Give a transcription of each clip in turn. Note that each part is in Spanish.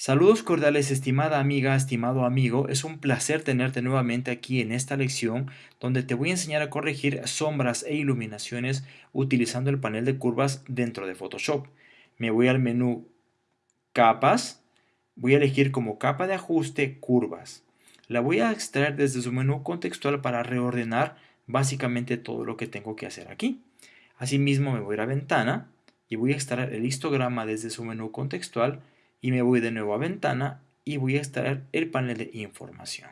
Saludos cordiales estimada amiga, estimado amigo, es un placer tenerte nuevamente aquí en esta lección donde te voy a enseñar a corregir sombras e iluminaciones utilizando el panel de curvas dentro de Photoshop. Me voy al menú capas, voy a elegir como capa de ajuste curvas. La voy a extraer desde su menú contextual para reordenar básicamente todo lo que tengo que hacer aquí. Asimismo me voy a la ventana y voy a extraer el histograma desde su menú contextual y me voy de nuevo a ventana y voy a extraer el panel de información.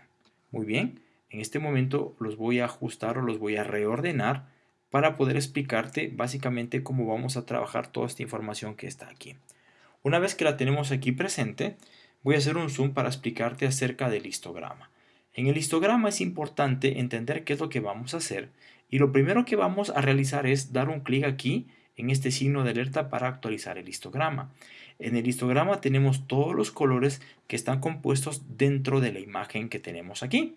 Muy bien, en este momento los voy a ajustar o los voy a reordenar para poder explicarte básicamente cómo vamos a trabajar toda esta información que está aquí. Una vez que la tenemos aquí presente, voy a hacer un zoom para explicarte acerca del histograma. En el histograma es importante entender qué es lo que vamos a hacer y lo primero que vamos a realizar es dar un clic aquí en este signo de alerta para actualizar el histograma. En el histograma tenemos todos los colores que están compuestos dentro de la imagen que tenemos aquí.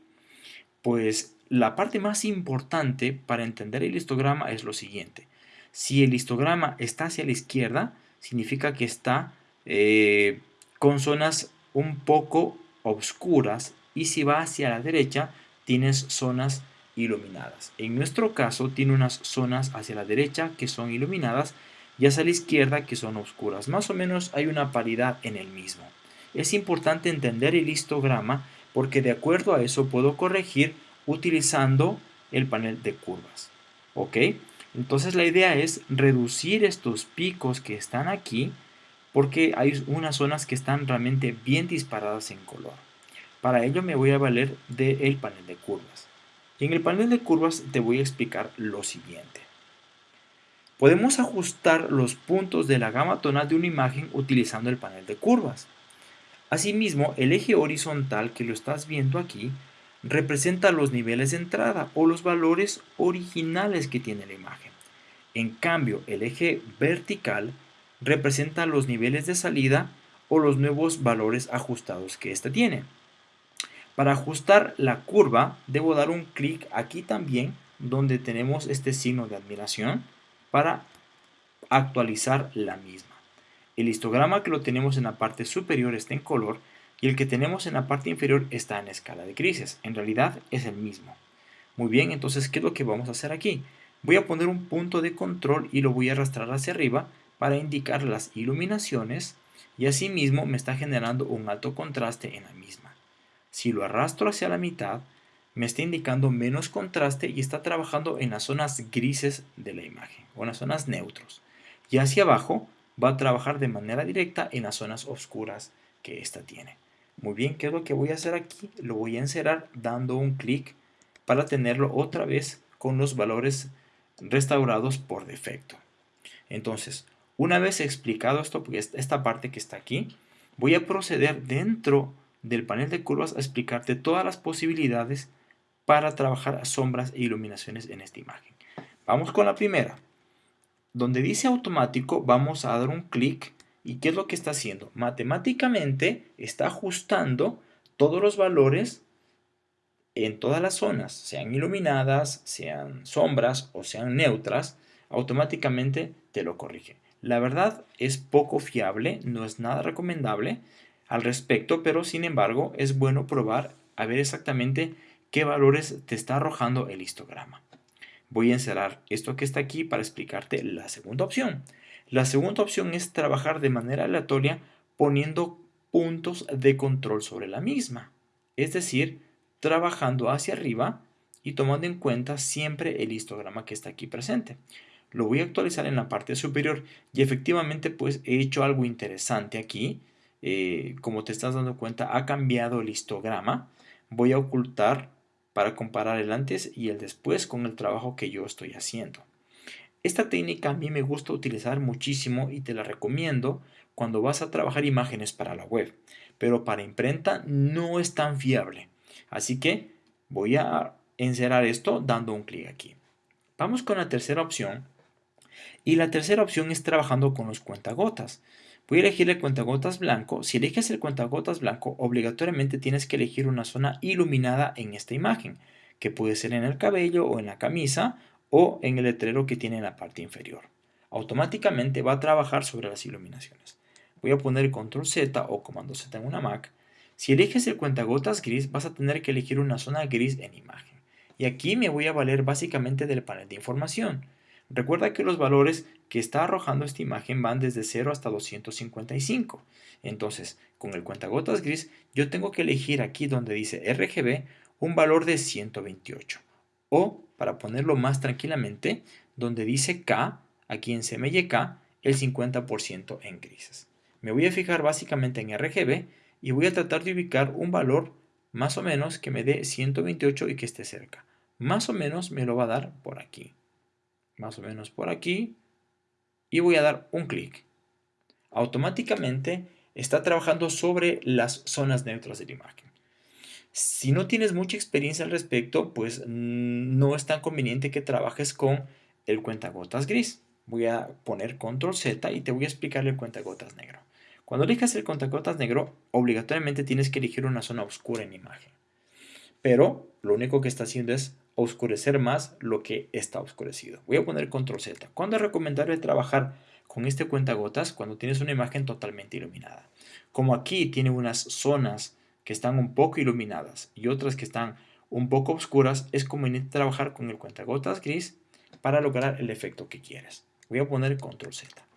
Pues la parte más importante para entender el histograma es lo siguiente. Si el histograma está hacia la izquierda, significa que está eh, con zonas un poco oscuras y si va hacia la derecha, tienes zonas iluminadas. En nuestro caso tiene unas zonas hacia la derecha que son iluminadas y hacia la izquierda que son oscuras. Más o menos hay una paridad en el mismo. Es importante entender el histograma porque de acuerdo a eso puedo corregir utilizando el panel de curvas. ¿Ok? Entonces la idea es reducir estos picos que están aquí porque hay unas zonas que están realmente bien disparadas en color. Para ello me voy a valer del panel de curvas. Y en el panel de curvas te voy a explicar lo siguiente. Podemos ajustar los puntos de la gama tonal de una imagen utilizando el panel de curvas. Asimismo, el eje horizontal que lo estás viendo aquí representa los niveles de entrada o los valores originales que tiene la imagen. En cambio, el eje vertical representa los niveles de salida o los nuevos valores ajustados que ésta tiene. Para ajustar la curva, debo dar un clic aquí también, donde tenemos este signo de admiración, para actualizar la misma. El histograma que lo tenemos en la parte superior está en color y el que tenemos en la parte inferior está en escala de grises. En realidad es el mismo. Muy bien, entonces, ¿qué es lo que vamos a hacer aquí? Voy a poner un punto de control y lo voy a arrastrar hacia arriba para indicar las iluminaciones y asimismo me está generando un alto contraste en la misma. Si lo arrastro hacia la mitad, me está indicando menos contraste y está trabajando en las zonas grises de la imagen o en las zonas neutros. Y hacia abajo va a trabajar de manera directa en las zonas oscuras que ésta tiene. Muy bien, ¿qué es lo que voy a hacer aquí? Lo voy a encerrar dando un clic para tenerlo otra vez con los valores restaurados por defecto. Entonces, una vez explicado esto, pues esta parte que está aquí, voy a proceder dentro del panel de curvas a explicarte todas las posibilidades para trabajar sombras e iluminaciones en esta imagen. Vamos con la primera. Donde dice automático vamos a dar un clic y ¿qué es lo que está haciendo? Matemáticamente está ajustando todos los valores en todas las zonas, sean iluminadas, sean sombras o sean neutras, automáticamente te lo corrige. La verdad es poco fiable, no es nada recomendable, al respecto, pero sin embargo es bueno probar a ver exactamente qué valores te está arrojando el histograma. Voy a encerrar esto que está aquí para explicarte la segunda opción. La segunda opción es trabajar de manera aleatoria poniendo puntos de control sobre la misma. Es decir, trabajando hacia arriba y tomando en cuenta siempre el histograma que está aquí presente. Lo voy a actualizar en la parte superior y efectivamente pues he hecho algo interesante aquí eh, como te estás dando cuenta, ha cambiado el histograma. Voy a ocultar para comparar el antes y el después con el trabajo que yo estoy haciendo. Esta técnica a mí me gusta utilizar muchísimo y te la recomiendo cuando vas a trabajar imágenes para la web, pero para imprenta no es tan fiable. Así que voy a encerrar esto dando un clic aquí. Vamos con la tercera opción. Y la tercera opción es trabajando con los cuentagotas. Voy a elegir el cuentagotas blanco. Si eliges el cuentagotas blanco, obligatoriamente tienes que elegir una zona iluminada en esta imagen, que puede ser en el cabello o en la camisa o en el letrero que tiene en la parte inferior. Automáticamente va a trabajar sobre las iluminaciones. voy a poner control Z o comando Z en una Mac. Si eliges el cuentagotas gris, vas a tener que elegir una zona gris en imagen. Y aquí me voy a valer básicamente del panel de información. Recuerda que los valores que está arrojando esta imagen van desde 0 hasta 255. Entonces, con el cuentagotas gris, yo tengo que elegir aquí donde dice RGB un valor de 128. O, para ponerlo más tranquilamente, donde dice K, aquí en CMYK, el 50% en grises. Me voy a fijar básicamente en RGB y voy a tratar de ubicar un valor más o menos que me dé 128 y que esté cerca. Más o menos me lo va a dar por aquí. Más o menos por aquí. Y voy a dar un clic. Automáticamente está trabajando sobre las zonas neutras de la imagen. Si no tienes mucha experiencia al respecto, pues no es tan conveniente que trabajes con el cuentagotas gris. Voy a poner control Z y te voy a explicar el cuentagotas negro. Cuando elijas el cuentagotas negro, obligatoriamente tienes que elegir una zona oscura en imagen. Pero lo único que está haciendo es oscurecer más lo que está oscurecido. Voy a poner control Z. ¿Cuándo es recomendable trabajar con este cuentagotas? Cuando tienes una imagen totalmente iluminada. Como aquí tiene unas zonas que están un poco iluminadas y otras que están un poco oscuras, es conveniente trabajar con el cuentagotas gris para lograr el efecto que quieres. Voy a poner control Z.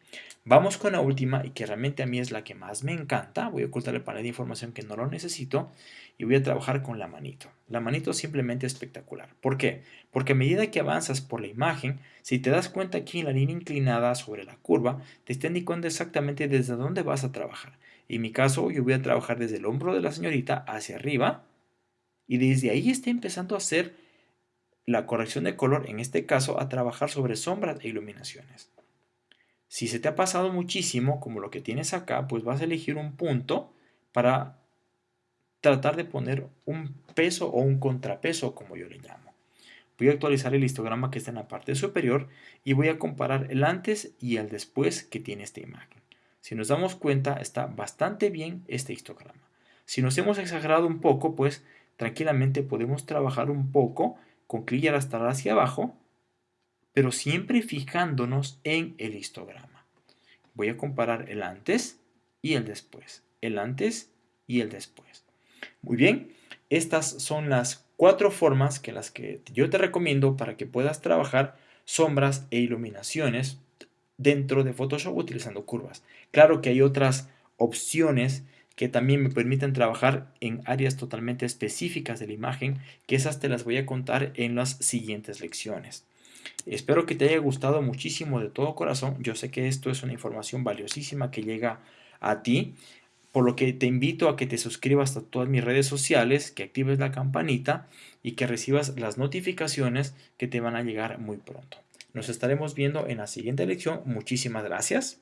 Vamos con la última y que realmente a mí es la que más me encanta. Voy a ocultar el panel de información que no lo necesito y voy a trabajar con la manito. La manito simplemente espectacular. ¿Por qué? Porque a medida que avanzas por la imagen, si te das cuenta aquí en la línea inclinada sobre la curva, te está indicando exactamente desde dónde vas a trabajar. En mi caso, yo voy a trabajar desde el hombro de la señorita hacia arriba y desde ahí está empezando a hacer la corrección de color, en este caso a trabajar sobre sombras e iluminaciones. Si se te ha pasado muchísimo, como lo que tienes acá, pues vas a elegir un punto para tratar de poner un peso o un contrapeso, como yo le llamo. Voy a actualizar el histograma que está en la parte superior y voy a comparar el antes y el después que tiene esta imagen. Si nos damos cuenta, está bastante bien este histograma. Si nos hemos exagerado un poco, pues tranquilamente podemos trabajar un poco con clic y arrastrar hacia abajo, pero siempre fijándonos en el histograma. Voy a comparar el antes y el después. El antes y el después. Muy bien, estas son las cuatro formas que las que yo te recomiendo para que puedas trabajar sombras e iluminaciones dentro de Photoshop utilizando curvas. Claro que hay otras opciones que también me permiten trabajar en áreas totalmente específicas de la imagen, que esas te las voy a contar en las siguientes lecciones. Espero que te haya gustado muchísimo de todo corazón. Yo sé que esto es una información valiosísima que llega a ti, por lo que te invito a que te suscribas a todas mis redes sociales, que actives la campanita y que recibas las notificaciones que te van a llegar muy pronto. Nos estaremos viendo en la siguiente lección. Muchísimas gracias.